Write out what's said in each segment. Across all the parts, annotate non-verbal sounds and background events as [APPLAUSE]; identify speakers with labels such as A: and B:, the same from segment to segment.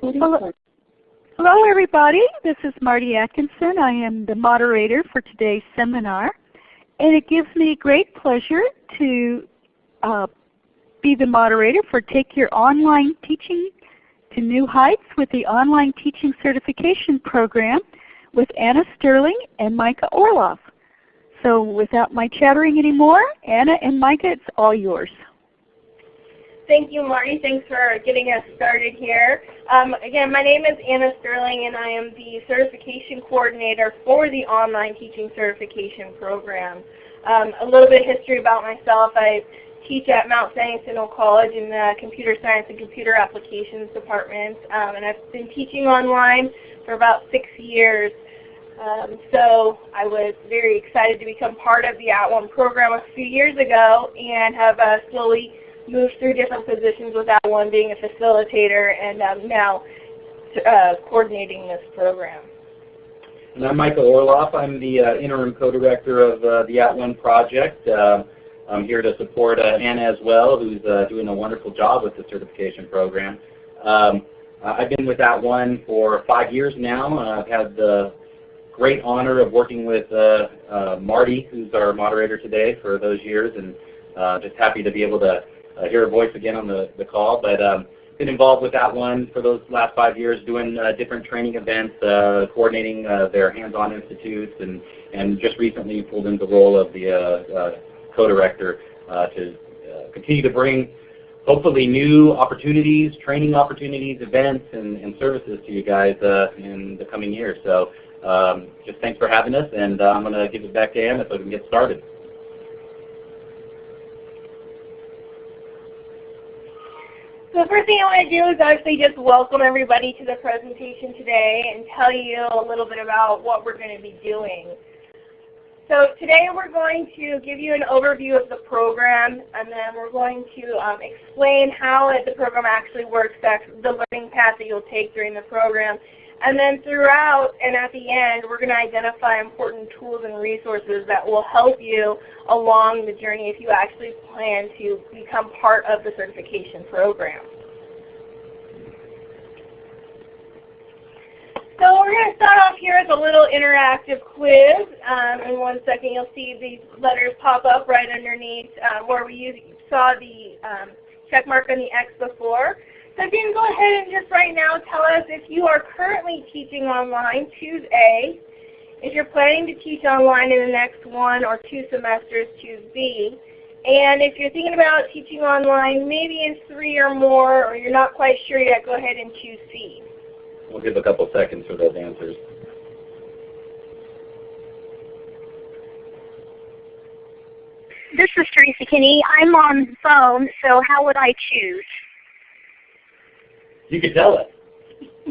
A: Hello. Hello everybody, this is Marty Atkinson. I am the moderator for today's seminar. And it gives me great pleasure to uh, be the moderator for Take Your Online Teaching to New Heights with the Online Teaching Certification Program with Anna Sterling and Micah Orloff. So without my chattering anymore, Anna and Micah, it's all yours.
B: Thank you, Marty. Thanks for getting us started here. Um, again, my name is Anna Sterling, and I am the Certification Coordinator for the Online Teaching Certification Program. Um, a little bit of history about myself. I teach at Mount San Jacinto College in the Computer Science and Computer Applications Department, um, and I've been teaching online for about six years. Um, so I was very excited to become part of the At One program a few years ago and have uh, slowly moved through different positions with At One being a facilitator and um, now uh, coordinating this program.
C: And I'm Micah Orloff. I'm the uh, interim co-director of uh, the At One project. Uh, I'm here to support uh, Anna as well, who's uh, doing a wonderful job with the certification program. Um, I've been with At One for five years now. I've had the great honor of working with uh, uh, Marty, who's our moderator today for those years, and uh, just happy to be able to uh, hear her voice again on the, the call. But um, been involved with At One for those last five years, doing uh, different training events, uh, coordinating their hands-on institutes, and, and just recently pulled into the role of the co-director to continue to bring hopefully new opportunities, training opportunities, events, and, and services to you guys uh, in the coming years. So um, just thanks for having us, and uh, I'm going to give it back to Anna so we can get started.
B: So the first thing I want to do is actually just welcome everybody to the presentation today and tell you a little bit about what we're going to be doing. So today we're going to give you an overview of the program and then we're going to um, explain how it, the program actually works, the learning path that you'll take during the program. And then throughout and at the end, we're going to identify important tools and resources that will help you along the journey if you actually plan to become part of the certification program. So we're going to start off here with a little interactive quiz. Um, in one second you'll see these letters pop up right underneath uh, where we saw the um, check mark on the X before. So you can go ahead and just right now tell us if you are currently teaching online, choose A. If you're planning to teach online in the next one or two semesters, choose B. And if you're thinking about teaching online maybe in three or more, or you're not quite sure yet, go ahead and choose C.
C: We'll give a couple seconds for those answers.
D: This is Teresa Kinney. I'm on phone, so how would I choose?
C: You can tell us. [LAUGHS]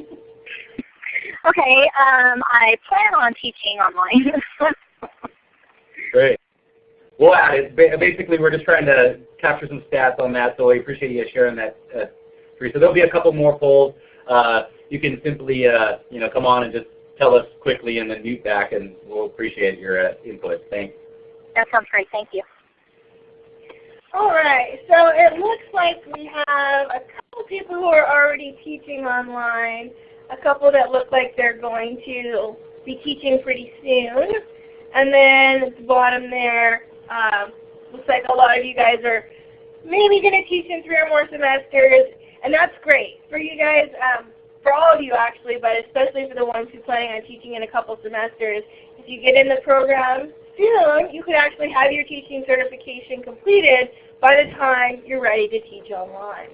D: okay, um, I plan on teaching online. [LAUGHS]
C: Great. Well, basically we're just trying to capture some stats on that, so we appreciate you sharing that, uh, Teresa. There'll be a couple more polls. Uh, you can simply uh, you know, come on and just tell us quickly and then mute back, and we'll appreciate your uh, input. Thanks.
D: That sounds great. Thank you.
B: All right, so it looks like we have a couple people who are already teaching online, a couple that look like they're going to be teaching pretty soon, and then at the bottom there, um, looks like a lot of you guys are maybe going to teach in three or more semesters, and that's great. For you guys, um, for all of you actually, but especially for the ones who are planning on teaching in a couple semesters, if you get in the program soon, you could actually have your teaching certification completed by the time you're ready to teach online.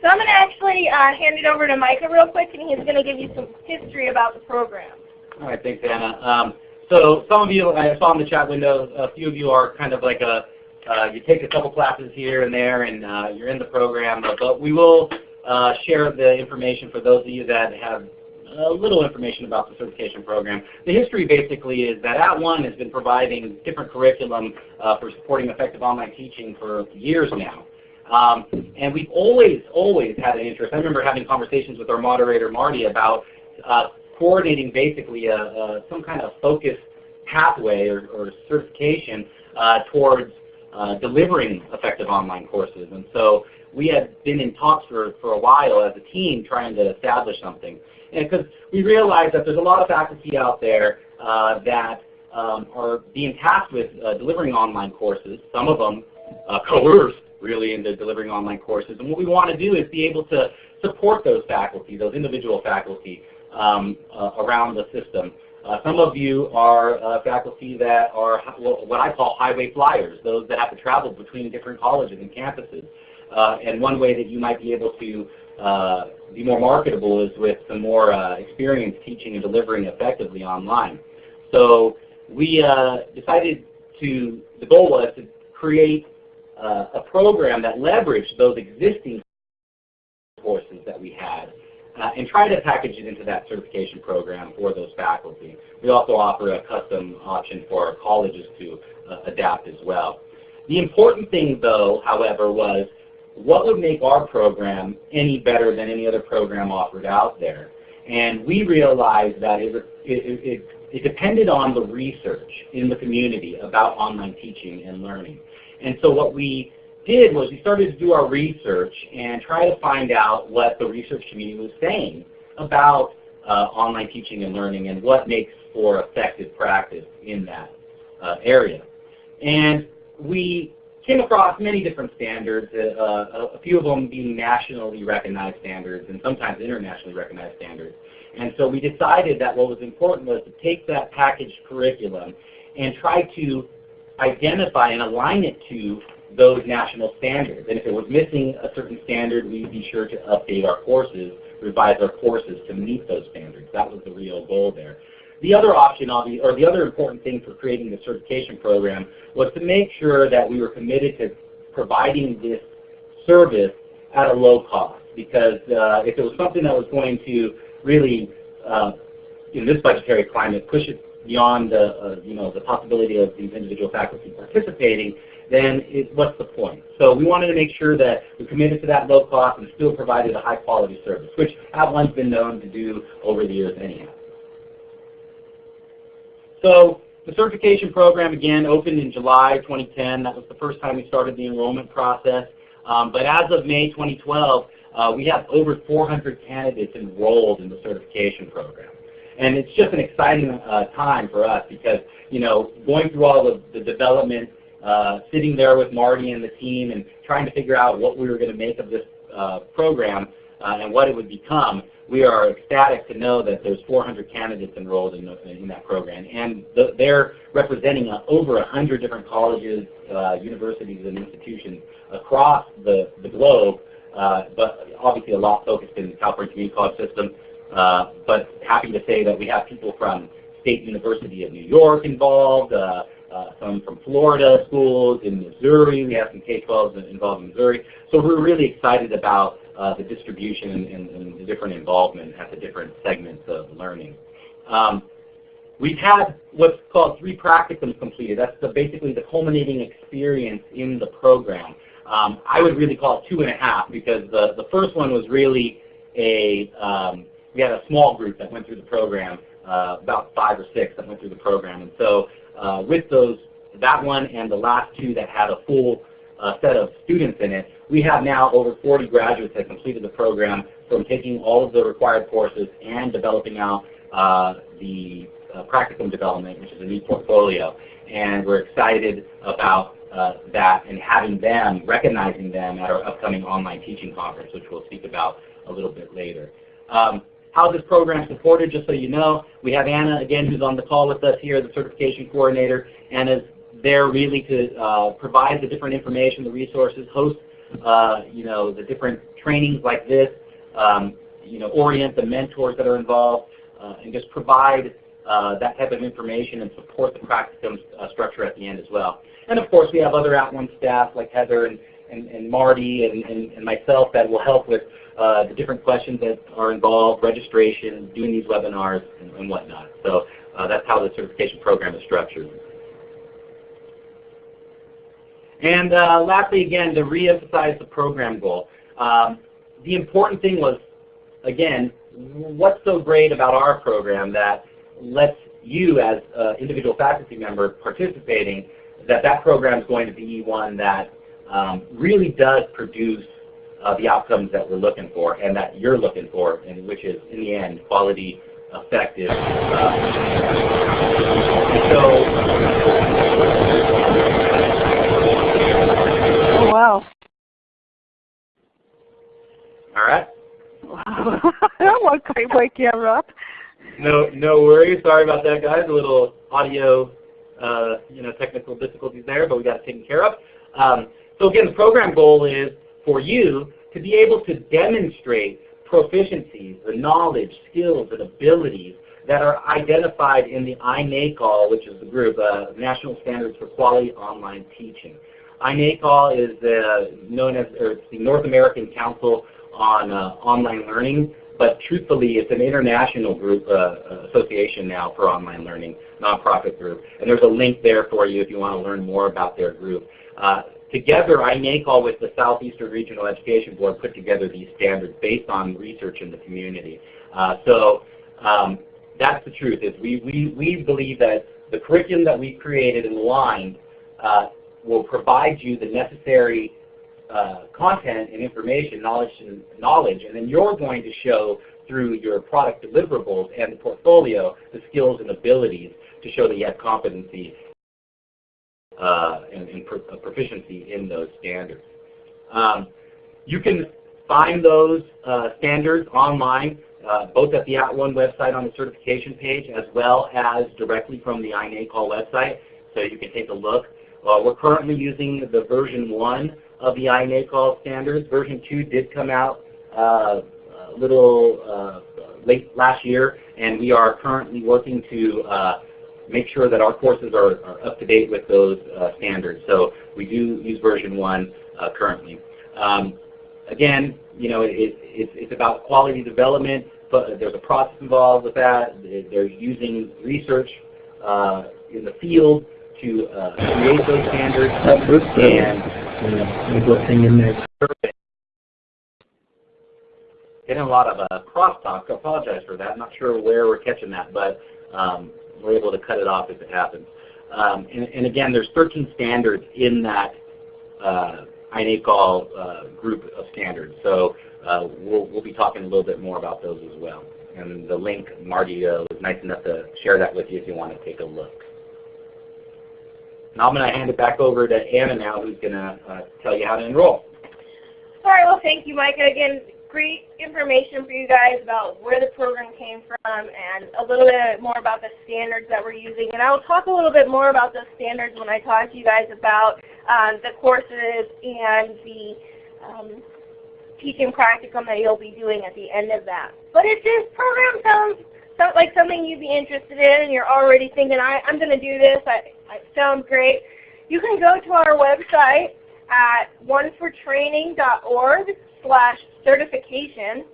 B: So I'm going to actually uh, hand it over to Micah real quick, and he's going to give you some history about the program.
C: All right, thanks, Anna. Um, so some of you, I saw in the chat window, a few of you are kind of like a, uh, you take a couple classes here and there, and uh, you're in the program. But we will uh, share the information for those of you that have a little information about the certification program. The history basically is that At One has been providing different curriculum uh, for supporting effective online teaching for years now. Um, and we've always, always had an interest. I remember having conversations with our moderator, Marty, about uh, coordinating basically a, a, some kind of focused pathway or, or certification uh, towards uh, delivering effective online courses. And so we had been in talks for, for a while as a team trying to establish something. Because we realize that there's a lot of faculty out there uh, that um, are being tasked with uh, delivering online courses, some of them uh, coerced really into delivering online courses. And what we want to do is be able to support those faculty, those individual faculty um, uh, around the system. Uh, some of you are uh, faculty that are what I call highway flyers, those that have to travel between different colleges and campuses. And one way that you might be able to uh, be more marketable is with some more uh, experience teaching and delivering effectively online. So we decided to, the goal was to create a program that leveraged those existing courses that we had uh, and try to package it into that certification program for those faculty. We also offer a custom option for our colleges to uh, adapt as well. The important thing though, however, was what would make our program any better than any other program offered out there? And we realized that it, it, it, it depended on the research in the community about online teaching and learning. And so what we did was we started to do our research and try to find out what the research community was saying about uh, online teaching and learning and what makes for effective practice in that uh, area. And we came across many different standards, uh, uh, a few of them being nationally recognized standards and sometimes internationally recognized standards. And so we decided that what was important was to take that packaged curriculum and try to identify and align it to those national standards. And if it was missing a certain standard, we'd be sure to update our courses, revise our courses to meet those standards. That was the real goal there. The other option, or the other important thing for creating the certification program was to make sure that we were committed to providing this service at a low cost. Because uh, if it was something that was going to really, uh, in this budgetary climate, push it beyond the, uh, you know, the possibility of these individual faculty participating, then it, what's the point? So we wanted to make sure that we committed to that low cost and still provided a high quality service, which @ONE's been known to do over the years anyhow. So the certification program, again, opened in July 2010. That was the first time we started the enrollment process. Um, but as of May 2012, uh, we have over 400 candidates enrolled in the certification program. And it's just an exciting uh, time for us because, you know, going through all of the development uh, sitting there with Marty and the team and trying to figure out what we were going to make of this uh, program uh, and what it would become, we are ecstatic to know that there's 400 candidates enrolled in, in that program. And the, they're representing uh, over 100 different colleges, uh, universities, and institutions across the, the globe, but obviously a lot focused in the California Community College system. but happy to say that we have people from State University of New York involved, uh, some from Florida schools, in Missouri, we have some K-12s involved in Missouri. So we're really excited about uh, the distribution and, and, the different involvement at the different segments of learning. Um, we've had what's called three practicums completed. That's the, basically the culminating experience in the program. Um, I would really call it two and a half because the, the first one was really a, um, we had a small group that went through the program, uh, about five or six that went through the program. And so uh, with those, that one and the last two that had a full uh, set of students in it, we have now over 40 graduates that completed the program from taking all of the required courses and developing out uh, the uh, practicum development, which is a new portfolio. And we're excited about uh, that and having them, recognizing them at our upcoming online teaching conference, which we'll speak about a little bit later. Um, how this program supported, just so you know. We have Anna, again, who's on the call with us here, the certification coordinator. Anna's there really to uh, provide the different information, the resources, host uh, you know, the different trainings like this, um, you know, orient the mentors that are involved, uh, and just provide uh, that type of information and support the practicum uh, structure at the end as well. And of course, we have other at @ONE staff like Heather and, and, and Marty and, and, and myself that will help with uh, the different questions that are involved, registration, doing these webinars, and, and whatnot. So uh, that's how the certification program is structured. And uh, lastly, again, to reemphasize the program goal. Um, the important thing was, again, what's so great about our program that lets you as an individual faculty member participating that that program is going to be one that um, really does produce uh, the outcomes that we're looking for and that you're looking for, and which is, in the end, quality, effective. Uh, so,
A: wow.
C: all right.
A: Wow. [LAUGHS] that one could wake you up.
C: No, no worries. Sorry about that, guys. A little audio, uh, you know, technical difficulties there, but we got it taken care of. Um, so again, the program goal is for you to be able to demonstrate proficiencies, the knowledge, skills, and abilities that are identified in the INACOL, which is the group, uh, National Standards for Quality Online Teaching. INACOL is known as, or the North American Council on uh, Online Learning, but truthfully, it's an international group uh, association now for online learning, nonprofit group. And there's a link there for you if you want to learn more about their group. Uh, together, INACOL with the Southeastern Regional Education Board put together these standards based on research in the community. Uh, so um, that's the truth. Is we, we, we believe that the curriculum that we created and aligned uh, will provide you the necessary uh, content and information, knowledge and knowledge, and then you're going to show through your product deliverables and the portfolio the skills and abilities to show that you have competency uh, and, and pro proficiency in those standards. Um, you can find those uh, standards online, uh, both at the At @ONE website on the certification page, as well as directly from the INACOL website, so you can take a look. Uh, we're currently using the version 1 of the INACOL standards. Version 2 did come out uh, a little uh, late last year, and we are currently working to uh, make sure that our courses are, are up to date with those uh, standards. So we do use version 1 uh, currently. Um, again, you know, it, it, it's about quality development, but there's a process involved with that. They're using research in the field to uh, create those standards and
E: thing in there.
C: Getting a lot of uh, crosstalk. I apologize for that. I'm not sure where we're catching that, but um, we're able to cut it off if it happens. Um, and, and, again, there's 13 standards in that uh, INACOL uh, group of standards. So uh, we'll, we'll be talking a little bit more about those as well. And the link, Marty uh, was nice enough to share that with you if you want to take a look. Now I'm going to hand it back over to Anna now, who's going to uh, tell you how to enroll.
B: All right, well, thank you, Micah. Again, great information for you guys about where the program came from and a little bit more about the standards that we're using. And I'll talk a little bit more about those standards when I talk to you guys about um, the courses and the um, teaching practicum that you'll be doing at the end of that. But if this program sounds like something you'd be interested in and you're already thinking, I, I'm going to do this, I, it sounds great, you can go to our website at onefortraining.org slash certification.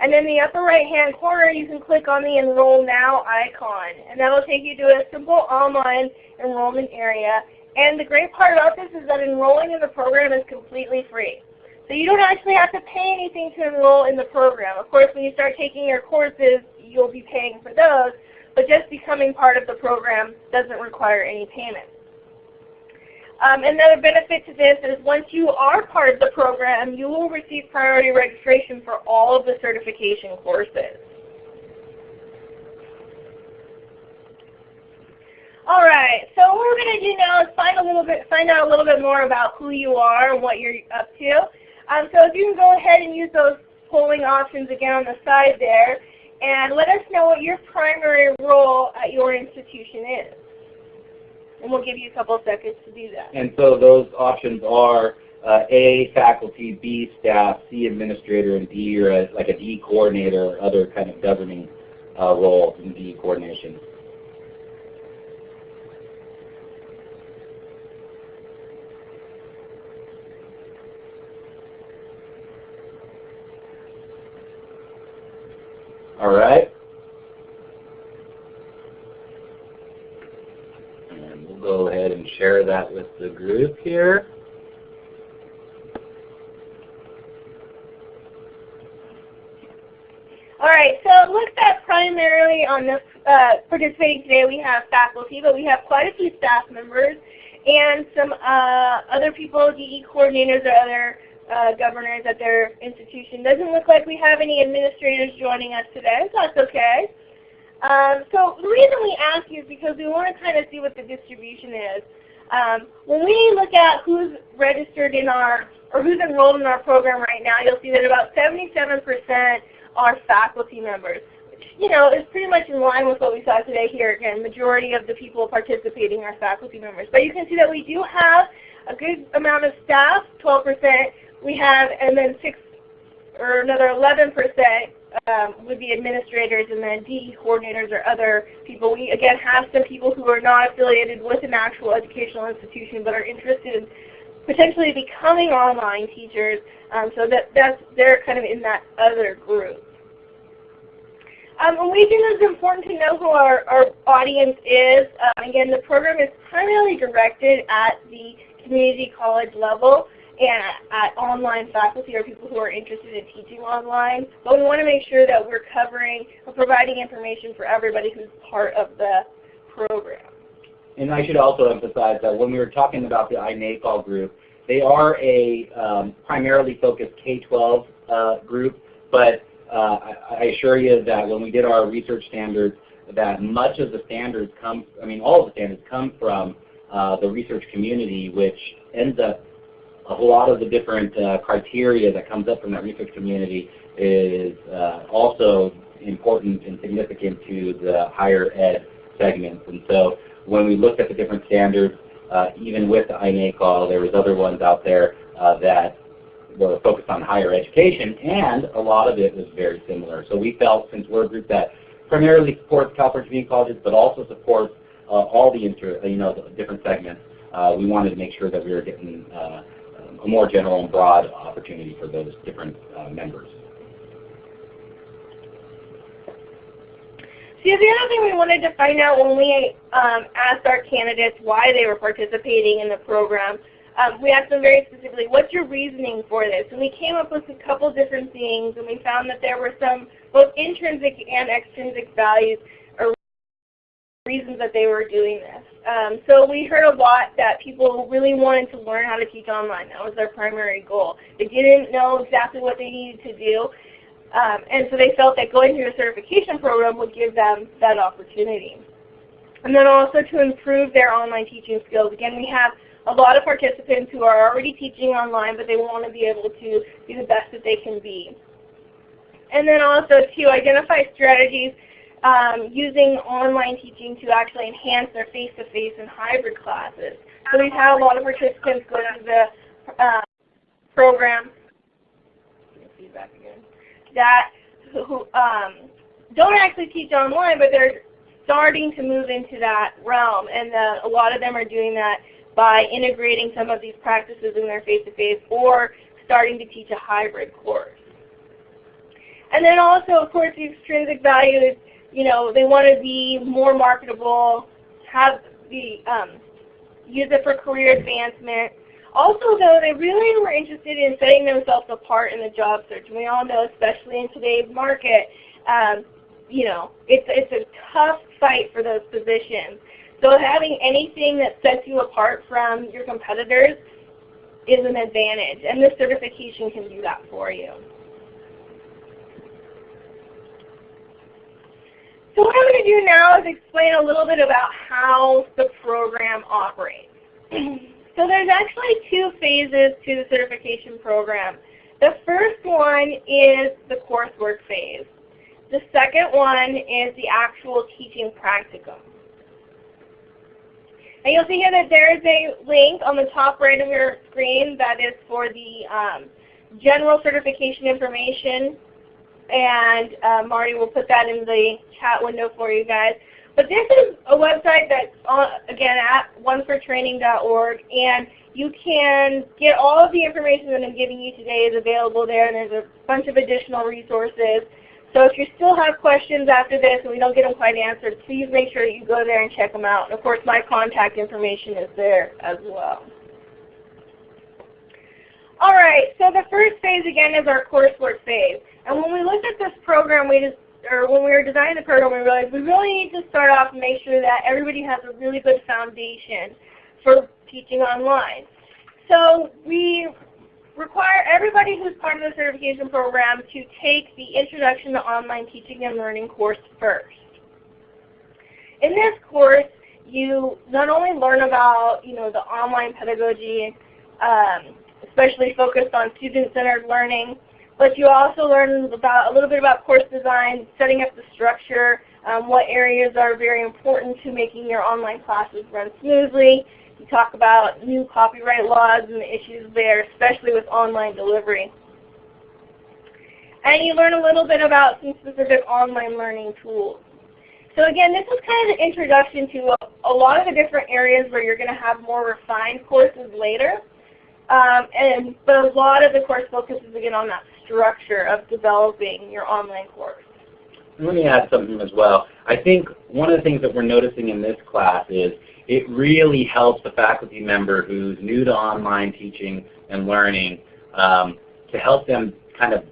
B: And in the upper right hand corner you can click on the Enroll Now icon. And that will take you to a simple online enrollment area. And the great part about this is that enrolling in the program is completely free. So you don't actually have to pay anything to enroll in the program. Of course, when you start taking your courses, you'll be paying for those, but just becoming part of the program doesn't require any payment. Um, another benefit to this is once you are part of the program, you will receive priority registration for all of the certification courses. All right, so what we're going to do now is find a little bit, find out a little bit more about who you are and what you're up to. Um, so if you can go ahead and use those polling options again on the side there, and let us know what your primary role at your institution is. And we'll give you a couple of seconds to do that.
C: And so those options are uh, A, faculty, B, staff, C, administrator, and D, or a, like a D coordinator or other kind of governing uh, role in D coordination. All right. And we'll go ahead and share that with the group here.
B: All right, so it looks at primarily on this uh, participating today we have faculty, but we have quite a few staff members. and some uh, other people, DE coordinators or other uh, governors at their institution. Doesn't look like we have any administrators joining us today, so that's okay. Um, so the reason we ask you is because we want to kind of see what the distribution is. Um, when we look at who's registered in our, or who's enrolled in our program right now, you'll see that about 77% are faculty members. You know, is pretty much in line with what we saw today here. Again, majority of the people participating are faculty members. But you can see that we do have a good amount of staff, 12%. We have, and then 6 or another 11% um, would be administrators and then DE coordinators or other people. We again have some people who are not affiliated with an actual educational institution but are interested in potentially becoming online teachers. Um, so that that's they're kind of in that other group. Um, and we think it's important to know who our, our audience is. Um, again, the program is primarily directed at the community college level at online faculty or people who are interested in teaching online. But we want to make sure that we're covering or providing information for everybody who's part of the program.
C: And I should also emphasize that when we were talking about the iNACOL group, they are a um, primarily focused K-12 uh, group, but uh, I, I assure you that when we did our research standards, that much of the standards come, I mean all of the standards come from uh, the research community, which ends up a lot of the different uh, criteria that comes up from that research community is uh, also important and significant to the higher ed segments. And so when we looked at the different standards, uh, even with the iNACOL, there was other ones out there uh, that were focused on higher education, and a lot of it was very similar. So we felt, since we're a group that primarily supports California Community Colleges, but also supports uh, all the inter, you know, the different segments, uh, we wanted to make sure that we were getting a more general and broad opportunity for those different uh, members.
B: See, the other thing we wanted to find out when we um, asked our candidates why they were participating in the program, um, we asked them very specifically, what's your reasoning for this? And we came up with a couple different things, and we found that there were some both intrinsic and extrinsic values reasons that they were doing this. Um, so we heard a lot that people really wanted to learn how to teach online. That was their primary goal. They didn't know exactly what they needed to do. Um, and so they felt that going through a certification program would give them that opportunity. And then also to improve their online teaching skills. Again, we have a lot of participants who are already teaching online, but they want to be able to be the best that they can be. And then also to identify strategies um, using online teaching to actually enhance their face-to-face -face and hybrid classes. So we've had a lot of participants go through the uh, program that who um, don't actually teach online, but they're starting to move into that realm. And uh, a lot of them are doing that by integrating some of these practices in their face-to-face -face or starting to teach a hybrid course. And then also, of course, the extrinsic value is you know, they want to be more marketable, have the um, use it for career advancement. Also, though, they really were interested in setting themselves apart in the job search. We all know, especially in today's market, um, you know, it's it's a tough fight for those positions. So having anything that sets you apart from your competitors is an advantage, and this certification can do that for you. So what I'm going to do now is explain a little bit about how the program operates. [CLEARS THROAT] so there's actually two phases to the certification program. The first one is the coursework phase. The second one is the actual teaching practicum. And you'll see here that there is a link on the top right of your screen that is for the um, general certification information and uh, Marty will put that in the chat window for you guys. But this is a website that's, on, again, at onefortraining.org, and you can get all of the information that I'm giving you today is available there, and there's a bunch of additional resources. So if you still have questions after this and we don't get them quite answered, please make sure you go there and check them out. And of course, my contact information is there as well. All right, so the first phase again is our coursework phase. And when we looked at this program, we just, or when we were designing the program, we realized we really need to start off and make sure that everybody has a really good foundation for teaching online. So we require everybody who's part of the certification program to take the Introduction to Online Teaching and Learning course first. In this course, you not only learn about you know the online pedagogy, um, especially focused on student-centered learning, but you also learn about a little bit about course design, setting up the structure, um, what areas are very important to making your online classes run smoothly. You talk about new copyright laws and the issues there, especially with online delivery. And you learn a little bit about some specific online learning tools. So again, this is kind of the introduction to a, a lot of the different areas where you're going to have more refined courses later. Um, and, but a lot of the course focuses again on that structure of developing your online course.
C: Let me add something as well. I think one of the things that we're noticing in this class is it really helps the faculty member who's new to online teaching and learning um, to help them kind of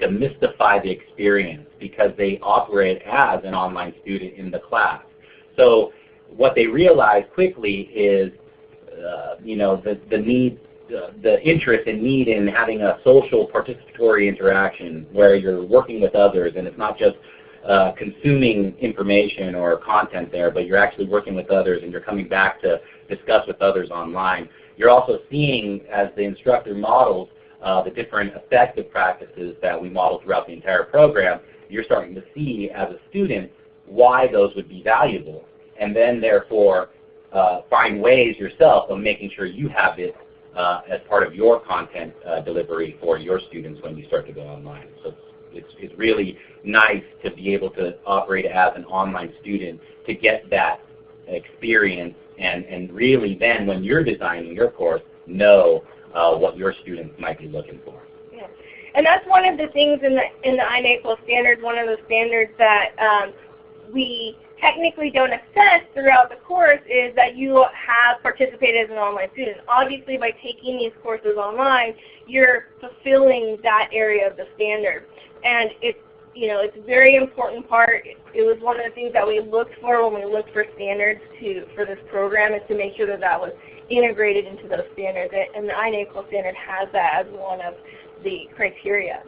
C: demystify the experience because they operate as an online student in the class. So what they realize quickly is uh, you know, the, the need the interest and need in having a social participatory interaction where you're working with others and it's not just uh, consuming information or content there, but you're actually working with others and you're coming back to discuss with others online. You're also seeing, as the instructor models, uh, the different effective practices that we model throughout the entire program, you're starting to see as a student why those would be valuable. And then therefore uh, find ways yourself of making sure you have it uh, as part of your content uh, delivery for your students when you start to go online. So it's, it's really nice to be able to operate as an online student to get that experience and, and really then when you're designing your course, know uh, what your students might be looking for.
B: Yeah. And that's one of the things in the, in the INACOL standards, one of the standards that um, we technically don't assess throughout the course is that you have participated as an online student. Obviously by taking these courses online, you're fulfilling that area of the standard. And it's you know, it's a very important part. It was one of the things that we looked for when we looked for standards to for this program is to make sure that that was integrated into those standards. And the INACOL standard has that as one of the criteria.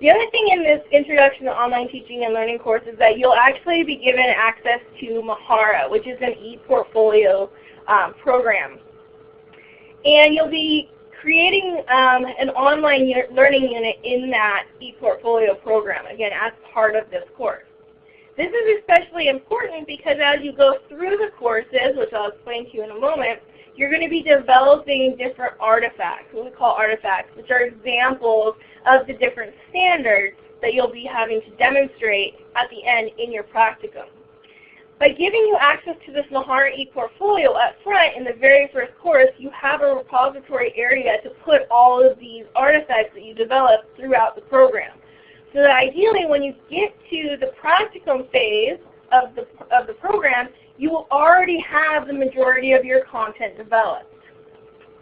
B: The other thing in this Introduction to Online Teaching and Learning course is that you'll actually be given access to Mahara, which is an e-portfolio um, program. And you'll be creating um, an online learning unit in that e-portfolio program, again, as part of this course. This is especially important because as you go through the courses, which I'll explain to you in a moment, you're going to be developing different artifacts, what we call artifacts, which are examples of the different standards that you'll be having to demonstrate at the end in your practicum. By giving you access to this Mahara ePortfolio up front in the very first course, you have a repository area to put all of these artifacts that you develop throughout the program. So that ideally when you get to the practicum phase of the, of the program, you will already have the majority of your content developed.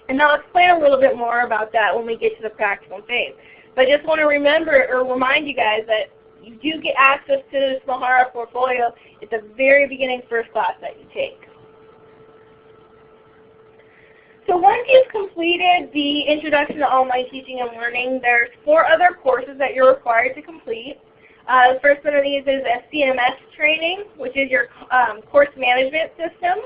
B: And I'll explain a little bit more about that when we get to the practicum phase. But I just want to remember or remind you guys that you do get access to this Mahara portfolio at the very beginning first class that you take. So once you've completed the Introduction to Online Teaching and Learning, there's four other courses that you're required to complete. Uh, the first one of these is a CMS training, which is your um, course management system.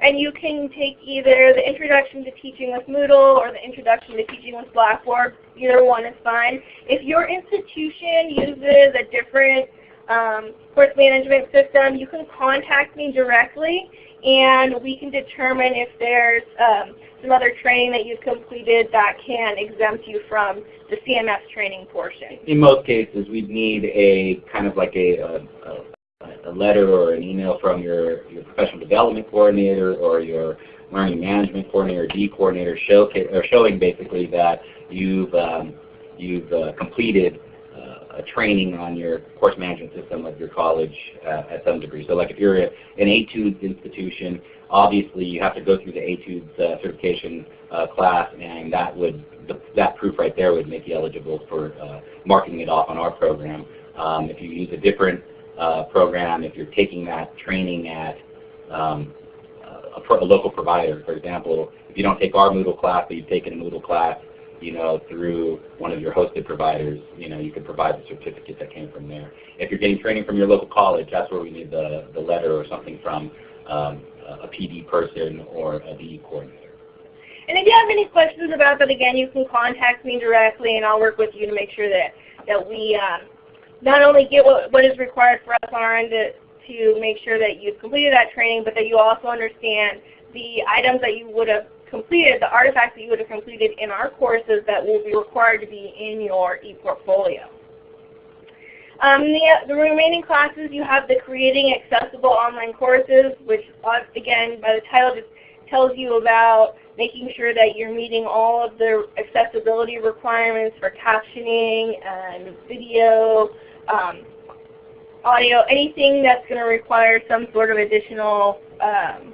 B: And you can take either the Introduction to Teaching with Moodle or the Introduction to Teaching with Blackboard. Either one is fine. If your institution uses a different um, course management system, you can contact me directly and we can determine if there's um, some other training that you've completed that can exempt you from the CMS training portion.
C: In most cases, we'd need a kind of like a, a, a letter or an email from your, your professional development coordinator or your learning management coordinator, D coordinator, show, or showing basically that you've, um, you've uh, completed uh, a training on your course management system of your college uh, at some degree. So like if you're a, an Etudes institution, obviously you have to go through the Etudes uh, certification uh, class and that would the, that proof right there would make you eligible for uh, marking it off on our program. Um, if you use a different uh, program, if you're taking that training at um, a, pro, a, local provider. For example, if you don't take our Moodle class, but you've taken a Moodle class, you know, through one of your hosted providers, you know, you could provide the certificate that came from there. If you're getting training from your local college, that's where we need the, the letter or something from um, a PD person or a DE coordinator.
B: And if you have any questions about that, again, you can contact me directly, and I'll work with you to make sure that that we um, not only get what, what is required for us on our end to, to make sure that you've completed that training, but that you also understand the items that you would have completed, the artifacts that you would have completed in our courses that will be required to be in your ePortfolio. Um, the, the, remaining classes, you have the Creating Accessible Online Courses, which uh, again, by the title, just tells you about making sure that you're meeting all of the accessibility requirements for captioning and video, um, audio, anything that's going to require some sort of additional um,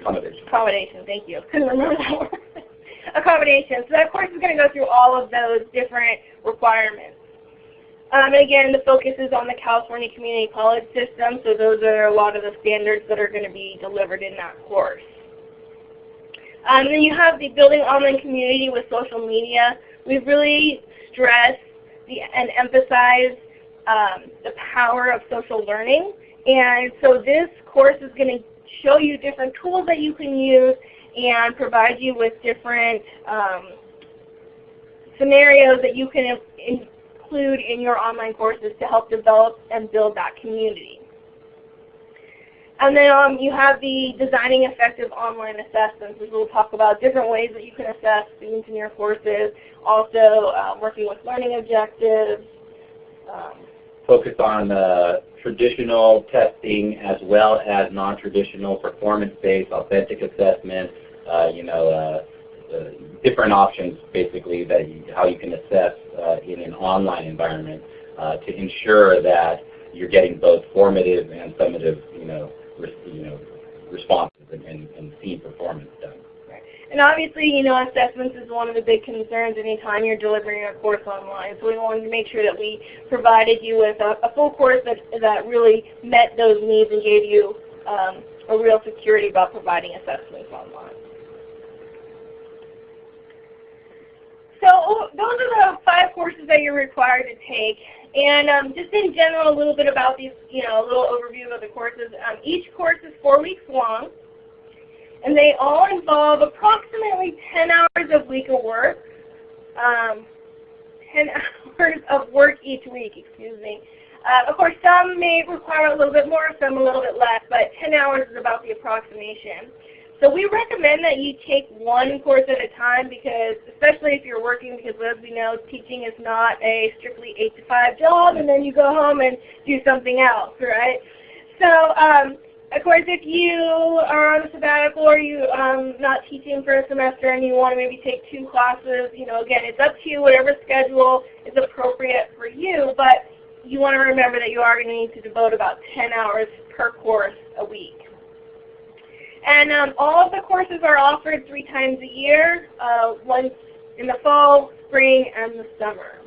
C: accommodation.
B: Accommodation, thank you. Couldn't remember that word. [LAUGHS] accommodation. So that course is going to go through all of those different requirements. Um, and again, the focus is on the California Community College system, so those are a lot of the standards that are going to be delivered in that course. Um, then you have the building online community with social media. We've really stressed the, and emphasized um, the power of social learning. And so this course is going to show you different tools that you can use and provide you with different um, scenarios that you can include in your online courses to help develop and build that community. And then um, you have the designing effective online assessments, which we'll talk about different ways that you can assess students in your courses. Also um, working with learning objectives.
C: Um, Focus on uh, traditional testing as well as non-traditional performance-based authentic assessment. Uh, you know, uh, uh, different options basically that you, how you can assess uh, in an online environment uh, to ensure that you're getting both formative and summative, you know, you know, responses and, and, and seeing performance done.
B: And obviously, you know, assessments is one of the big concerns anytime you're delivering a course online. So we wanted to make sure that we provided you with a, a full course that, that really met those needs and gave you um, a real security about providing assessments online. So those are the five courses that you're required to take. And um, just in general, a little bit about these, you know, a little overview of the courses. Um, each course is four weeks long, and they all involve approximately 10 hours of week of work. Um, 10 [LAUGHS] hours of work each week, excuse me. Uh, of course, some may require a little bit more, some a little bit less, but 10 hours is about the approximation. So we recommend that you take one course at a time because, especially if you're working, because as we know, teaching is not a strictly 8 to 5 job and then you go home and do something else, right? So, um, of course, if you are on a sabbatical or you um, not teaching for a semester and you want to maybe take two classes, you know, again, it's up to you, whatever schedule is appropriate for you, but you want to remember that you are going to need to devote about 10 hours per course a week. And um, all of the courses are offered three times a year, uh, once in the fall, spring, and the summer.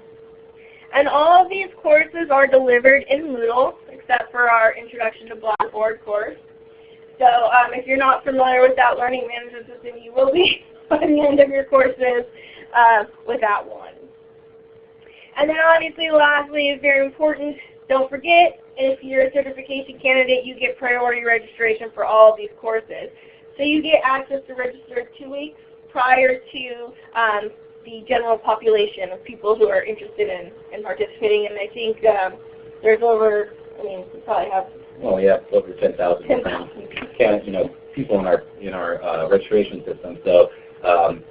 B: And all of these courses are delivered in Moodle, except for our Introduction to Blackboard course. So um, if you're not familiar with that learning management system, you will be [LAUGHS] by the end of your courses uh, with that one. And then obviously, lastly, is very important, don't forget, if you're a certification candidate, you get priority registration for all of these courses. So you get access to register two weeks prior to um, the general population of people who are interested in, in participating. And I think um, there's over, I mean, we probably have.
C: Oh yeah, over 10,000 10, you know, people in our in our uh, registration system. So um,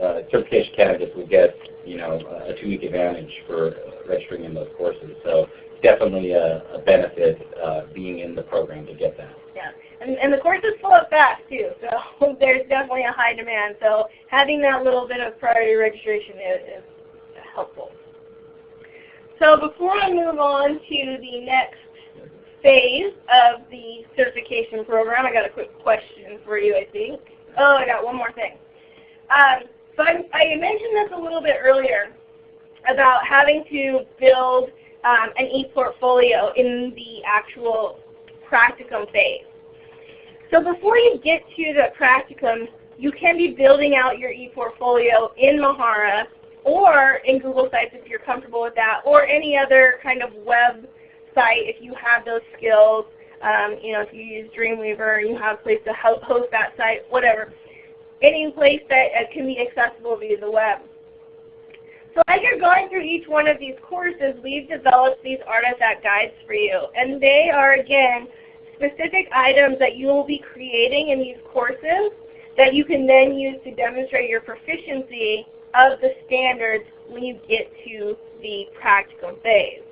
C: uh, certification candidates will get, you know, a two-week advantage for registering in those courses. So definitely a, a benefit uh, being in the program to get that.
B: Yeah, and, and the courses fill up fast too, so [LAUGHS] there's definitely a high demand. So having that little bit of priority registration is, is helpful. So before I move on to the next phase of the certification program, I got a quick question for you, I think. Oh, I got one more thing. Um, so I, I mentioned this a little bit earlier about having to build um, an e-portfolio in the actual practicum phase. So before you get to the practicum, you can be building out your e-portfolio in Mahara or in Google Sites if you're comfortable with that, or any other kind of web site if you have those skills. Um, you know, if you use Dreamweaver and you have a place to host that site, whatever. Any place that uh, can be accessible via the web. So as you're going through each one of these courses, we've developed these artifact guides for you. And they are, again, specific items that you will be creating in these courses that you can then use to demonstrate your proficiency of the standards when you get to the practicum phase.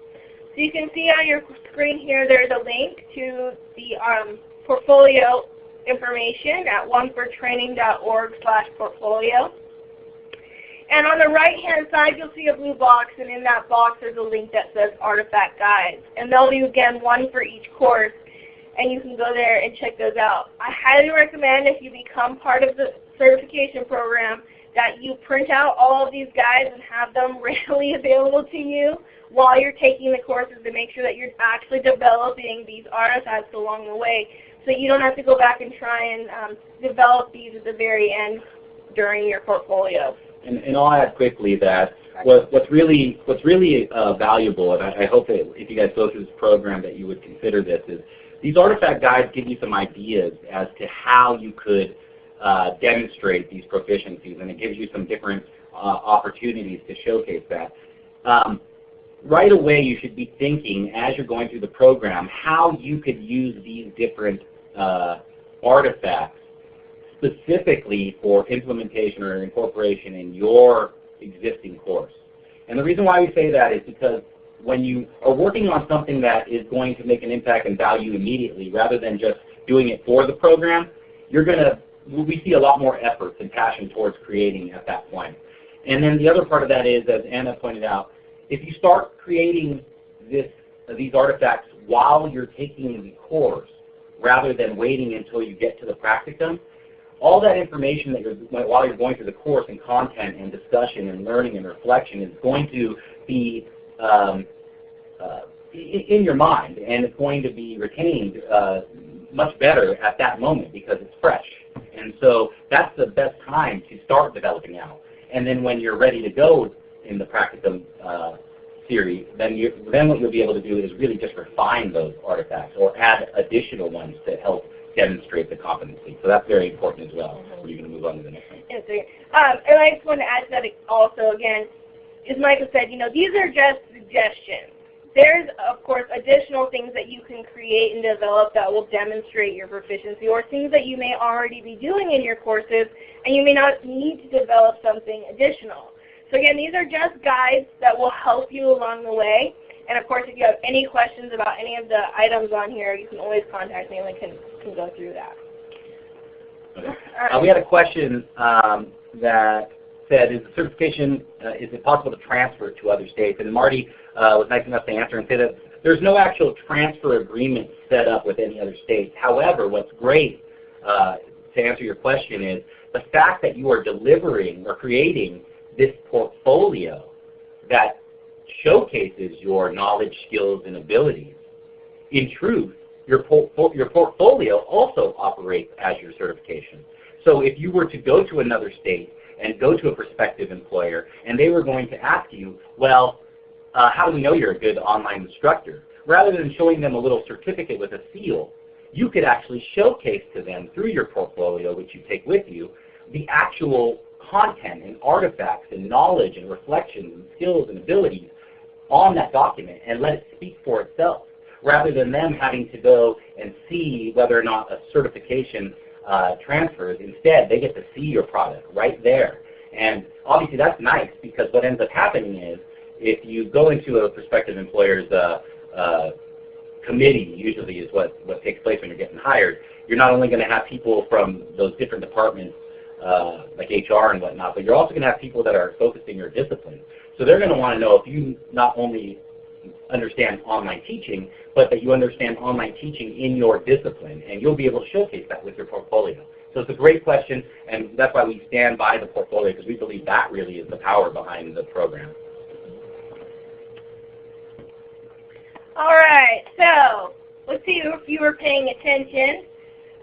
B: So you can see on your screen here there's a link to the um, portfolio information at onefortraining.org slash portfolio. And on the right hand side you'll see a blue box and in that box there's a link that says Artifact Guides. And they'll be again one for each course and you can go there and check those out. I highly recommend if you become part of the certification program that you print out all of these guides and have them [LAUGHS] readily available to you while you're taking the courses to make sure that you're actually developing these artifacts along the way so you don't have to go back and try and um, develop these at the very end during your portfolio.
C: And, and I'll add quickly that what, what's really, what's really uh, valuable, and I, I hope that if you guys go through this program that you would consider this, is these artifact guides give you some ideas as to how you could uh, demonstrate these proficiencies, and it gives you some different uh, opportunities to showcase that. Um, right away, you should be thinking, as you're going through the program, how you could use these different uh, artifacts specifically for implementation or incorporation in your existing course. And the reason why we say that is because when you are working on something that is going to make an impact and value immediately rather than just doing it for the program, you're going to, we see a lot more effort and passion towards creating at that point. And then the other part of that is, as Anna pointed out, if you start creating this, these artifacts while you're taking the course, rather than waiting until you get to the practicum, all that information that you're, while you're going through the course and content and discussion and learning and reflection is going to be um, uh, in your mind and it's going to be retained uh, much better at that moment because it's fresh. And so that's the best time to start developing out. And then when you're ready to go in the practicum uh, series, then, you, then what you'll be able to do is really just refine those artifacts or add additional ones to help demonstrate the competency. So that's very important as well. We're going to move on to the next one.
B: Um, and I just want to add to that also again, as Micah said, you know, these are just suggestions. There's, of course, additional things that you can create and develop that will demonstrate your proficiency or things that you may already be doing in your courses and you may not need to develop something additional. So again, these are just guides that will help you along the way. And of course, if you have any questions about any of the items on here, you can always contact me and we can, can go through that.
C: Okay. Uh, we had a question um, that said, is the certification, uh, is it possible to transfer to other states? And Marty uh, was nice enough to answer and say that there's no actual transfer agreement set up with any other states. However, what's great uh, to answer your question is the fact that you are delivering or creating this portfolio that showcases your knowledge, skills, and abilities. In truth, your, your portfolio also operates as your certification. So if you were to go to another state and go to a prospective employer and they were going to ask you, well, uh, how do we know you're a good online instructor? Rather than showing them a little certificate with a seal, you could actually showcase to them through your portfolio, which you take with you, the actual content and artifacts and knowledge and reflections and skills and abilities on that document and let it speak for itself rather than them having to go and see whether or not a certification uh, transfers. Instead, they get to see your product right there. And obviously that's nice because what ends up happening is if you go into a prospective employer's uh, uh, committee, usually is what, what takes place when you're getting hired, you're not only going to have people from those different departments uh, like HR and whatnot, but you're also going to have people that are focused in your discipline. So they're going to want to know if you not only understand online teaching, but that you understand online teaching in your discipline, and you'll be able to showcase that with your portfolio. So it's a great question, and that's why we stand by the portfolio, because we believe that really is the power behind the program.
B: All right, so let's see if you were paying attention.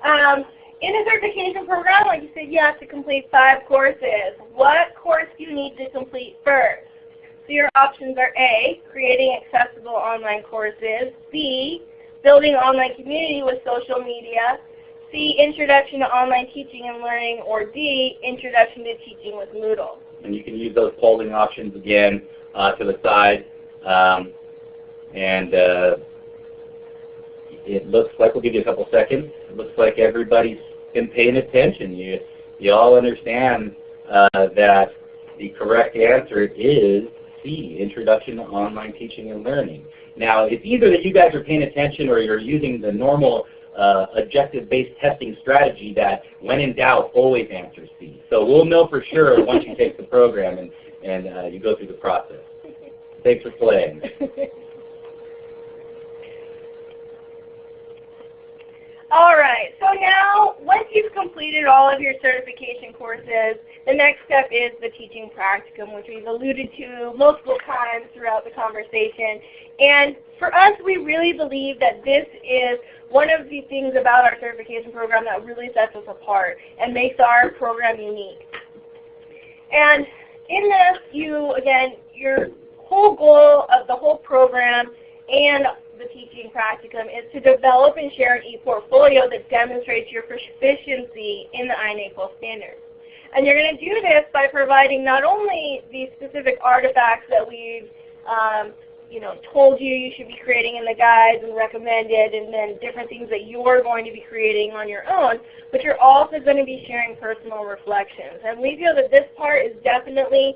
B: Um, in a certification program, like you said, you have to complete five courses. What course do you need to complete first? So your options are A, creating accessible online courses, B, building online community with social media, C, introduction to online teaching and learning, or D, introduction to teaching with Moodle.
C: And you can use those polling options again uh, to the side. Um, and uh, it looks like, we'll give you a couple seconds, it looks like everybody's been paying attention. You, you all understand uh, that the correct answer is C, Introduction to Online Teaching and Learning. Now, it's either that you guys are paying attention or you're using the normal uh, objective-based testing strategy that when in doubt, always answer C. So we'll know for sure once you take the program and, and uh, you go through the process. Thanks for playing. [LAUGHS]
B: All right, so now once you've completed all of your certification courses, the next step is the teaching practicum, which we've alluded to multiple times throughout the conversation. And for us, we really believe that this is one of the things about our certification program that really sets us apart and makes our program unique. And in this, you, again, your whole goal of the whole program and the teaching practicum is to develop and share an e-portfolio that demonstrates your proficiency in the INACOL standards. And you're going to do this by providing not only the specific artifacts that we've um, you know, told you you should be creating in the guides and recommended and then different things that you're going to be creating on your own, but you're also going to be sharing personal reflections. And we feel that this part is definitely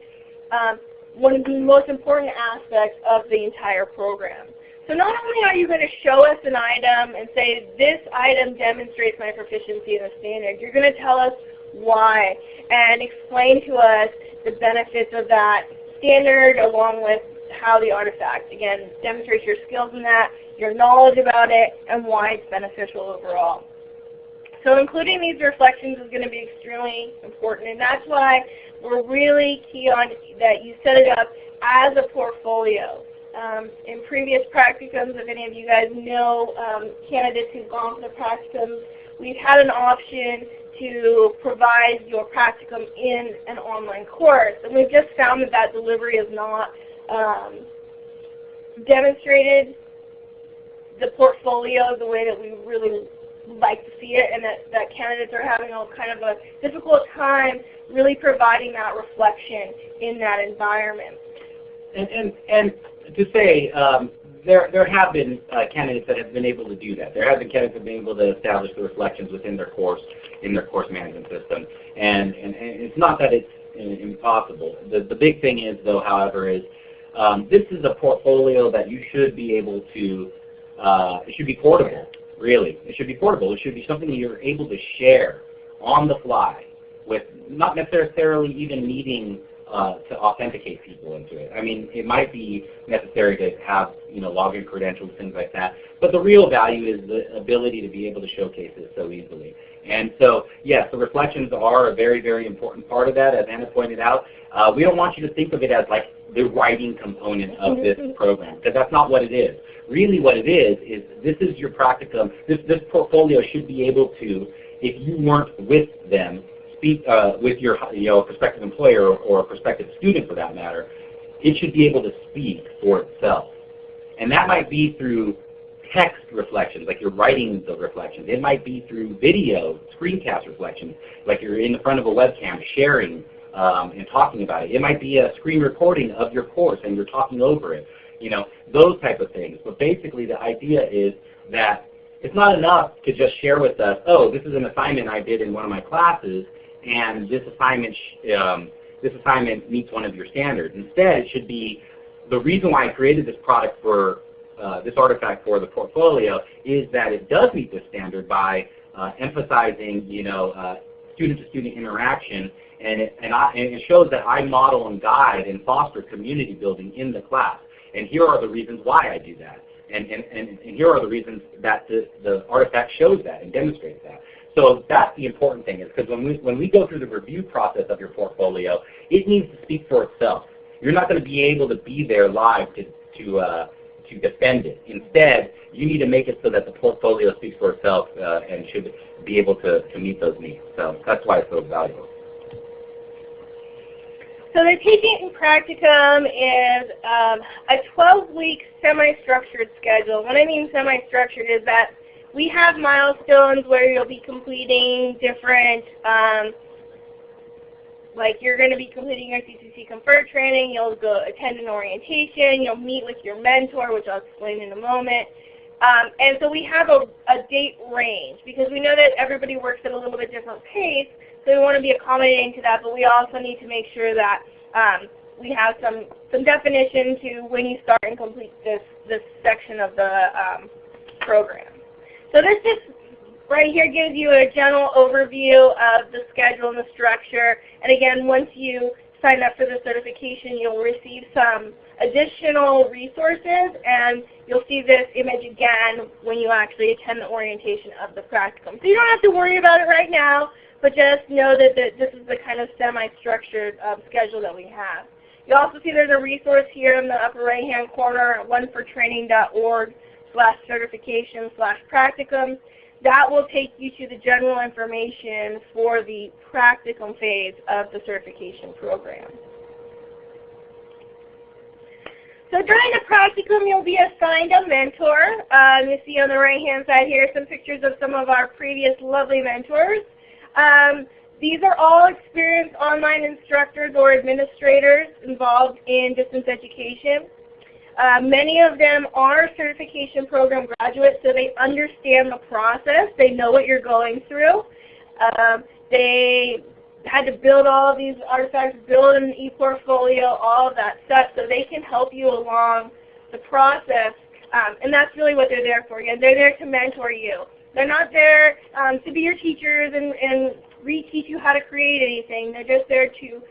B: um, one of the most important aspects of the entire program. So not only are you going to show us an item and say, this item demonstrates my proficiency in the standard, you're going to tell us why and explain to us the benefits of that standard along with how the artifact, again, demonstrates your skills in that, your knowledge about it, and why it's beneficial overall. So including these reflections is going to be extremely important, and that's why we're really key on that you set it up as a portfolio. Um, in previous practicums, if any of you guys know um, candidates who've gone for the practicums, we've had an option to provide your practicum in an online course. And we've just found that that delivery is not um, demonstrated the portfolio the way that we really like to see it and that, that candidates are having a kind of a difficult time really providing that reflection in that environment.
C: And, and, and to say, um, there, there have been uh, candidates that have been able to do that. There have been candidates that have been able to establish the reflections within their course, in their course management system. And, and, and it's not that it's impossible. The, the big thing is, though, however, is um, this is a portfolio that you should be able to, uh, it should be portable, really. It should be portable. It should be something that you're able to share on the fly with not necessarily even needing uh, to authenticate people into it. I mean, it might be necessary to have you know login credentials, things like that. But the real value is the ability to be able to showcase it so easily. And so, yes, the reflections are a very, very important part of that, as Anna pointed out. Uh, we don't want you to think of it as like the writing component of this program, because that's not what it is. Really what it is, is this is your practicum. This, this portfolio should be able to, if you weren't with them, speak uh, with your you know, prospective employer or, a prospective student for that matter, it should be able to speak for itself. And that might be through text reflections, like you're writing the reflections. It might be through video, screencast reflections, like you're in the front of a webcam sharing um, and talking about it. It might be a screen recording of your course and you're talking over it. You know, those type of things. But basically the idea is that it's not enough to just share with us, oh, this is an assignment I did in one of my classes, and this assignment um, this assignment meets one of your standards. Instead, it should be the reason why I created this product for uh, this artifact for the portfolio is that it does meet this standard by uh, emphasizing, you know, uh, student-to-student -student interaction, and it, and, I, and it shows that I model and guide and foster community building in the class. And here are the reasons why I do that. And, and, and, here are the reasons that the, the artifact shows that and demonstrates that. So that's the important thing is because when we, when we go through the review process of your portfolio, it needs to speak for itself. You're not going to be able to be there live to, to, uh, to defend it. Instead, you need to make it so that the portfolio speaks for itself uh, and should be able to, to meet those needs. So that's why it's so valuable.
B: So the teaching in practicum is um, a 12-week semi-structured schedule. What I mean semi-structured is that we have milestones where you'll be completing different, um, like you're going to be completing your CCC Confer training, you'll go attend an orientation, you'll meet with your mentor, which I'll explain in a moment. Um, and so we have a, a date range because we know that everybody works at a little bit different pace. So we want to be accommodating to that, but we also need to make sure that um, we have some, some definition to when you start and complete this, this section of the um, program. So this just right here gives you a general overview of the schedule and the structure. And again, once you sign up for the certification, you'll receive some additional resources, and you'll see this image again when you actually attend the orientation of the practicum. So you don't have to worry about it right now but just know that, this is the kind of semi-structured um, schedule that we have. You also see there's a resource here in the upper right-hand corner, onefortraining.org slash certification slash practicum. That will take you to the general information for the practicum phase of the certification program. So during the practicum, you'll be assigned a mentor. Um, you see on the right-hand side here some pictures of some of our previous lovely mentors. Um, these are all experienced online instructors or administrators involved in distance education. Uh, many of them are certification program graduates, so they understand the process. They know what you're going through. Um, they had to build all of these artifacts, build an e-portfolio, all of that stuff, so they can help you along the process. Um, and that's really what they're there for. Again, they're there to mentor you. They're not there um, to be your teachers and, and reteach you how to create anything. They're just there to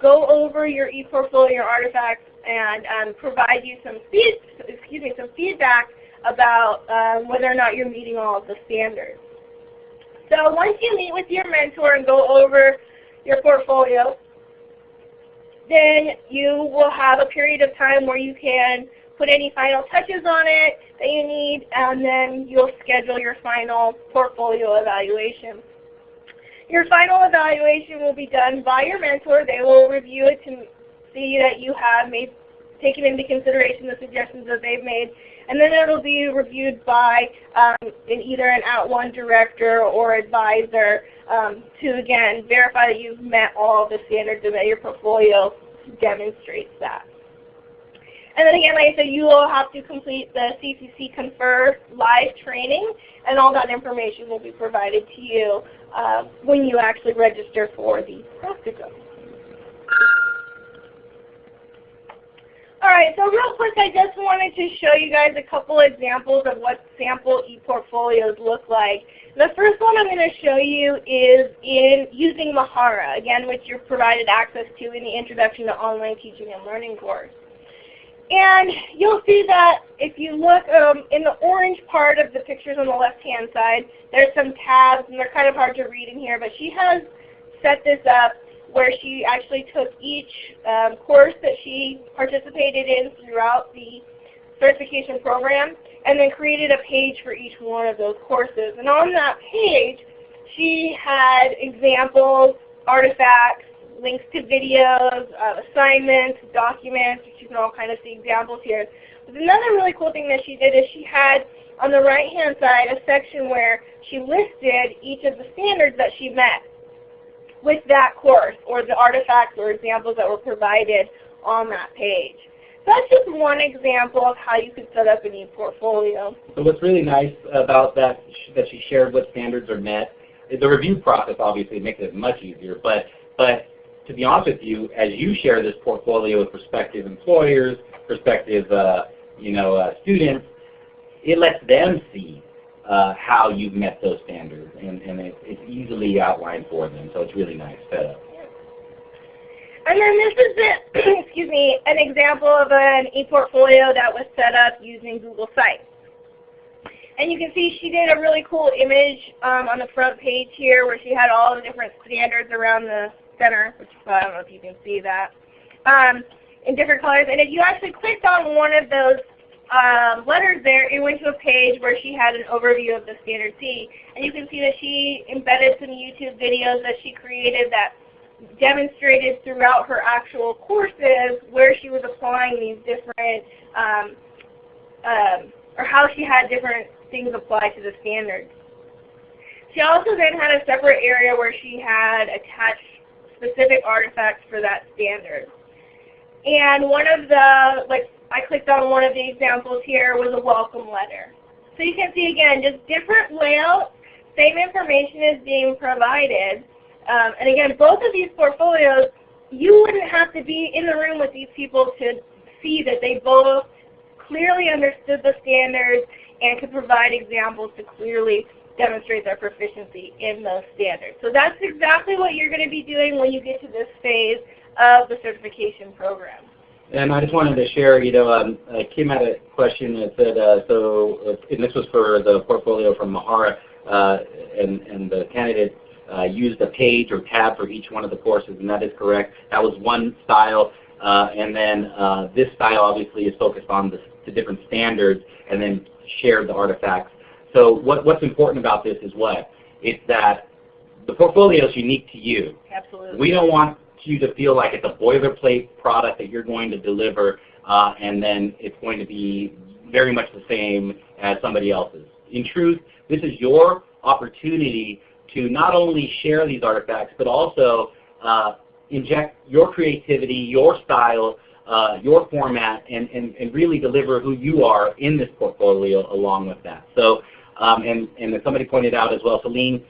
B: go over your ePortfolio artifacts and um, provide you some feed, excuse me, some feedback about um, whether or not you're meeting all of the standards. So once you meet with your mentor and go over your portfolio, then you will have a period of time where you can put any final touches on it that you need, and then you'll schedule your final portfolio evaluation. Your final evaluation will be done by your mentor. They will review it to see that you have made, taken into consideration the suggestions that they've made, and then it will be reviewed by um, either an At @ONE director or advisor um, to, again, verify that you've met all the standards and that your portfolio demonstrates that. And then again, like I said, you will have to complete the CCC Confer live training, and all that information will be provided to you uh, when you actually register for the practicum. So real quick I just wanted to show you guys a couple examples of what sample e-portfolios look like. The first one I'm going to show you is in using Mahara, again which you're provided access to in the Introduction to Online Teaching and Learning course. And you'll see that if you look um, in the orange part of the pictures on the left-hand side, there's some tabs, and they're kind of hard to read in here, but she has set this up where she actually took each um, course that she participated in throughout the certification program and then created a page for each one of those courses. And on that page, she had examples, artifacts, links to videos, uh, assignments, documents, which you can all kind of see examples here. But another really cool thing that she did is she had on the right hand side a section where she listed each of the standards that she met with that course or the artifacts or examples that were provided on that page. So that's just one example of how you could set up an e-portfolio.
C: So what's really nice about that that she shared what standards are met, the review process obviously makes it much easier, but but to be honest with you, as you share this portfolio with prospective employers, prospective uh, you know, uh, students, it lets them see uh, how you've met those standards, and, and it, it's easily outlined for them. So it's really nice setup.
B: And then this is [CLEARS THROAT] excuse me, an example of an e-portfolio that was set up using Google Sites. And you can see she did a really cool image um, on the front page here where she had all the different standards around the center, which I don't know if you can see that, um, in different colors. And if you actually clicked on one of those um, letters there, it went to a page where she had an overview of the Standard C. And you can see that she embedded some YouTube videos that she created that demonstrated throughout her actual courses where she was applying these different, um, um, or how she had different things applied to the standards. She also then had a separate area where she had attached specific artifacts for that standard. And one of the, like I clicked on one of the examples here, was a welcome letter. So you can see again, just different layouts, same information is being provided. Um, and again, both of these portfolios, you wouldn't have to be in the room with these people to see that they both clearly understood the standards and could provide examples to clearly demonstrate their proficiency in those standards. So that's exactly what you're going to be doing when you get to this phase of the certification program.
C: And I just wanted to share, you know, um, uh, Kim had a question that said, uh, so, uh, and this was for the portfolio from Mahara, uh, and, and the candidate uh, used a page or tab for each one of the courses, and that is correct. That was one style, uh, and then this style obviously is focused on the, the different standards, and then shared the artifacts so what, what's important about this is what? It's that the portfolio is unique to you.
B: Absolutely.
C: We don't want you to feel like it's a boilerplate product that you're going to deliver uh, and then it's going to be very much the same as somebody else's. In truth, this is your opportunity to not only share these artifacts, but also uh, inject your creativity, your style, uh, your format, and, and, and really deliver who you are in this portfolio along with that. So um, and, and as somebody pointed out as well, Celine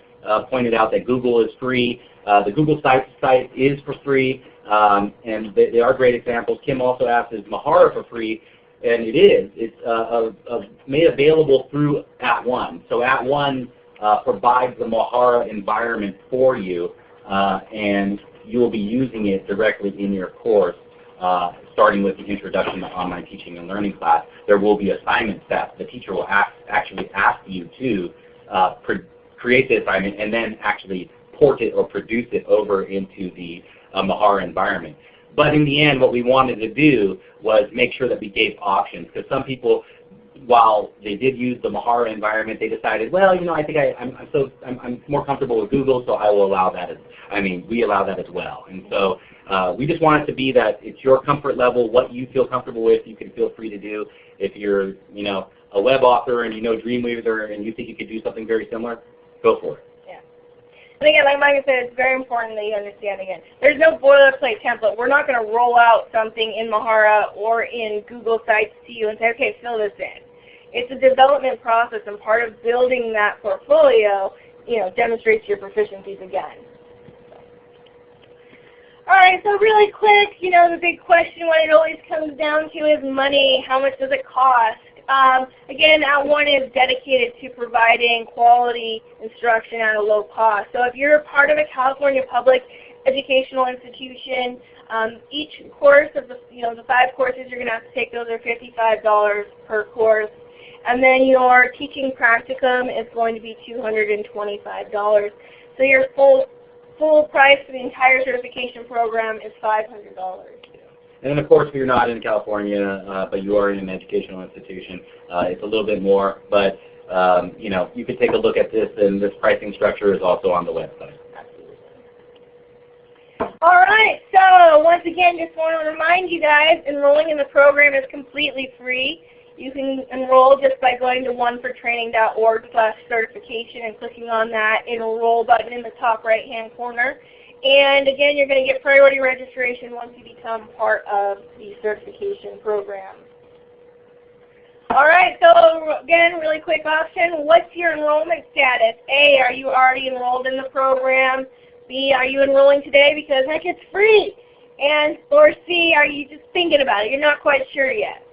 C: pointed out that Google is free. Uh, the Google site, site is for free, um, and they, they, are great examples. Kim also asked, is Mahara for free? And it is. It's uh, made available through At @ONE. So At @ONE uh, provides the Mahara environment for you, uh, and you will be using it directly in your course. Uh, starting with the introduction to online teaching and learning class, there will be assignments that the teacher will ask, actually ask you to uh, create the assignment and then actually port it or produce it over into the uh, Mahara environment. But in the end, what we wanted to do was make sure that we gave options because some people, while they did use the Mahara environment, they decided, well, you know, I think I, am so I'm, I'm, more comfortable with Google, so I will allow that. As, I mean, we allow that as well. And so uh, we just want it to be that it's your comfort level, what you feel comfortable with, you can feel free to do. If you're, you know, a web author and you know Dreamweaver and you think you could do something very similar, go for it.
B: Yeah. And again, like Micah said, it's very important that you understand again. There's no boilerplate template. We're not going to roll out something in Mahara or in Google Sites to you and say, okay, fill this in. It's a development process and part of building that portfolio, you know, demonstrates your proficiencies again. Alright, so really quick, you know, the big question when it always comes down to is money. How much does it cost? Um, again, @ONE is dedicated to providing quality instruction at a low cost. So if you're a part of a California public educational institution, um, each course of the, you know, the five courses you're going to have to take, those are $55 per course. And then your teaching practicum is going to be $225. So your full full price for the entire certification program is $500.
C: And then of course if you're not in California, uh, but you are in an educational institution, uh, it's a little bit more. But um, you know, you could take a look at this and this pricing structure is also on the website.
B: All right, so once again, just want to remind you guys, enrolling in the program is completely free. You can enroll just by going to onefortraining.org slash certification and clicking on that enroll button in the top right hand corner. And again, you're going to get priority registration once you become part of the certification program. All right, so again, really quick option. What's your enrollment status? A, are you already enrolled in the program? B, are you enrolling today because heck, it's free? And or C, are you just thinking about it? You're not quite sure yet.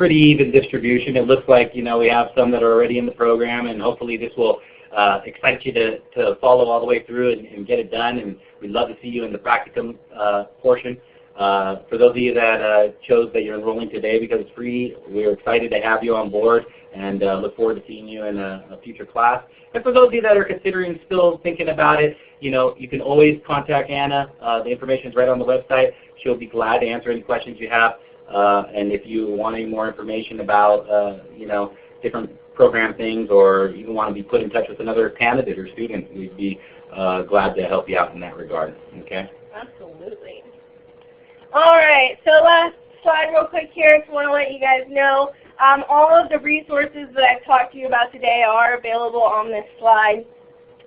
C: Pretty even distribution. It looks like you know we have some that are already in the program, and hopefully this will uh, excite you to, to follow all the way through and, and, get it done. And we'd love to see you in the practicum uh, portion. Uh, for those of you that uh, chose that you're enrolling today because it's free, we're excited to have you on board. and uh, look forward to seeing you in a, a, future class. And for those of you that are considering still thinking about it, you know, you can always contact Anna. Uh, the information is right on the website. She'll be glad to answer any questions you have. Uh, and if you want any more information about, uh, you know, different program things or even want to be put in touch with another candidate or student, we'd be uh, glad to help you out in that regard. Okay?
B: Absolutely. All right, so last slide real quick here. Just want to let you guys know um, all of the resources that I've talked to you about today are available on this slide.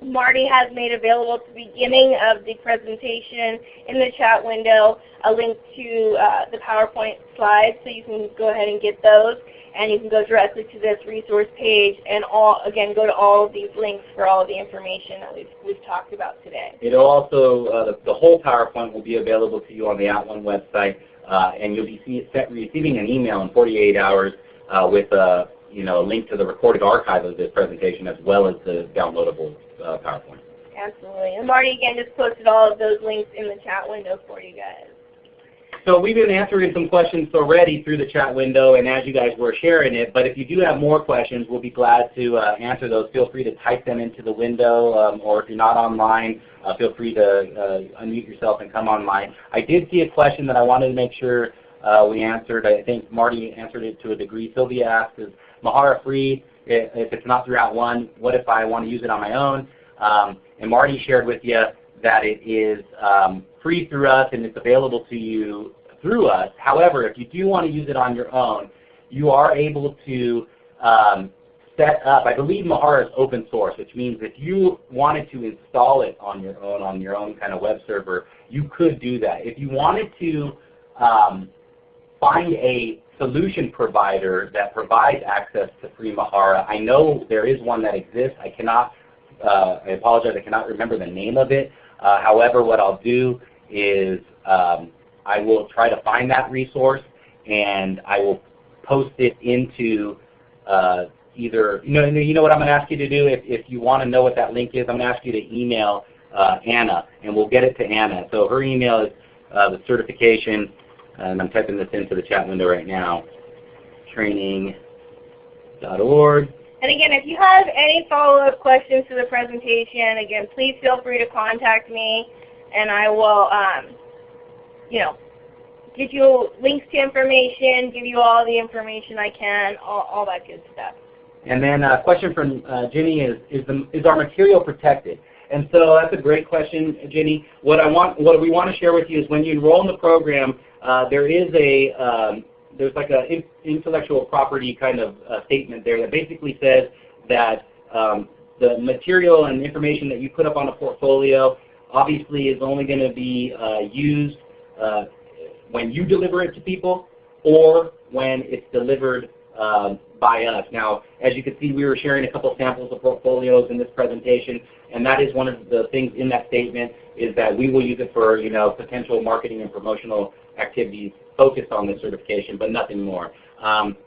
B: Marty has made available at the beginning of the presentation in the chat window a link to uh, the PowerPoint slides so you can go ahead and get those and you can go directly to this resource page and all again go to all of these links for all of the information that we've, we've talked about today.
C: It'll also, uh, the, the, whole PowerPoint will be available to you on the @ONE website uh, and you'll be see, receiving an email in 48 hours uh, with a you know a link to the recorded archive of this presentation as well as the downloadable uh, PowerPoint.
B: Absolutely. And Marty again just posted all of those links in the chat window for you guys.
C: So we've been answering some questions already through the chat window and as you guys were sharing it, but if you do have more questions, we'll be glad to uh, answer those. Feel free to type them into the window um, or if you're not online, uh, feel free to uh, unmute yourself and come online. I did see a question that I wanted to make sure uh, we answered. I think Marty answered it to a degree. Sylvia asked, is Mahara free? If it's not through @ONE, what if I want to use it on my own? Um, and Marty shared with you that it is um, free through us and it's available to you through us. However, if you do want to use it on your own, you are able to um, set up, I believe Mahara is open source, which means if you wanted to install it on your own, on your own kind of web server, you could do that. If you wanted to um, find a solution provider that provides access to free Mahara. I know there is one that exists. I cannot, uh, I apologize, I cannot remember the name of it. Uh, however, what I'll do is um, I will try to find that resource and I will post it into uh, either, you know, you know what I'm going to ask you to do? If, if you want to know what that link is, I'm going to ask you to email uh, Anna and we'll get it to Anna. So her email is uh, the certification and I'm typing this into the chat window right now, training.org.
B: And again, if you have any follow-up questions to the presentation, again, please feel free to contact me, and I will, um, you know, give you links to information, give you all the information I can, all, all that good stuff.
C: And then a question from uh, Jenny is, is, the, is our material protected? And so that's a great question, Jenny. What I want, what we want to share with you is when you enroll in the program, uh, there is a um, there's like an in intellectual property kind of uh, statement there that basically says that um, the material and information that you put up on a portfolio obviously is only going to be uh, used uh, when you deliver it to people or when it's delivered um, by us. Now, as you can see, we were sharing a couple samples of portfolios in this presentation, and that is one of the things in that statement is that we will use it for you know potential marketing and promotional activities focused on this certification, but nothing more. Um,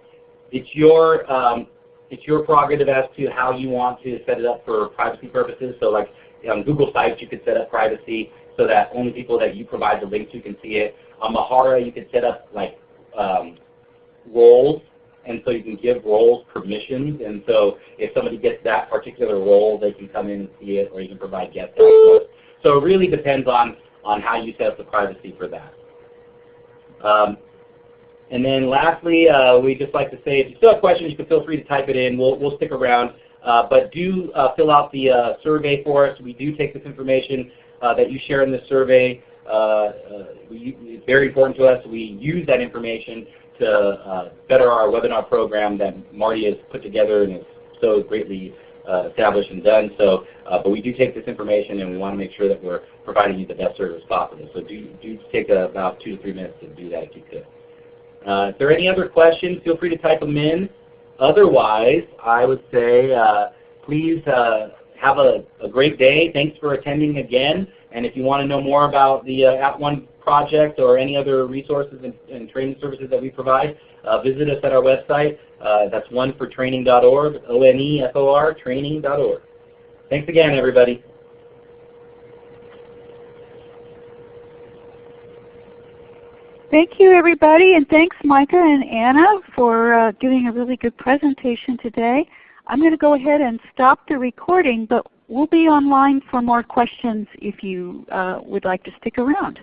C: it's your um, it's your prerogative as to how you want to set it up for privacy purposes. So like on Google Sites, you could set up privacy so that only people that you provide the link to can see it. On Mahara, you could set up like um, roles, and so you can give roles permissions. And so if somebody gets that particular role, they can come in and see it, or you can provide guest access. So it really depends on, on how you set up the privacy for that. Um, and then lastly, uh, we just like to say if you still have questions, you can feel free to type it in. We'll, we'll stick around. Uh, but do uh, fill out the uh, survey for us. We do take this information uh, that you share in the survey. Uh, we, it's very important to us. We use that information to better our webinar program that Marty has put together and is so greatly established and done. So, uh, but we do take this information and we want to make sure that we're providing you the best service possible. So do, do take about two to three minutes to do that if you could. Uh, if there are any other questions, feel free to type them in. Otherwise, I would say uh, please have a, a, great day. Thanks for attending again. And if you want to know more about the uh, @ONE project or any other resources and, and training services that we provide, uh, visit us at our website. Uh, that's onefortraining.org, O-N-E-F-O-R, training.org. Thanks again, everybody.
A: Thank you everybody and thanks Micah and Anna for uh, giving a really good presentation today. I'm going to go ahead and stop the recording but we'll be online for more questions if you uh, would like to stick around.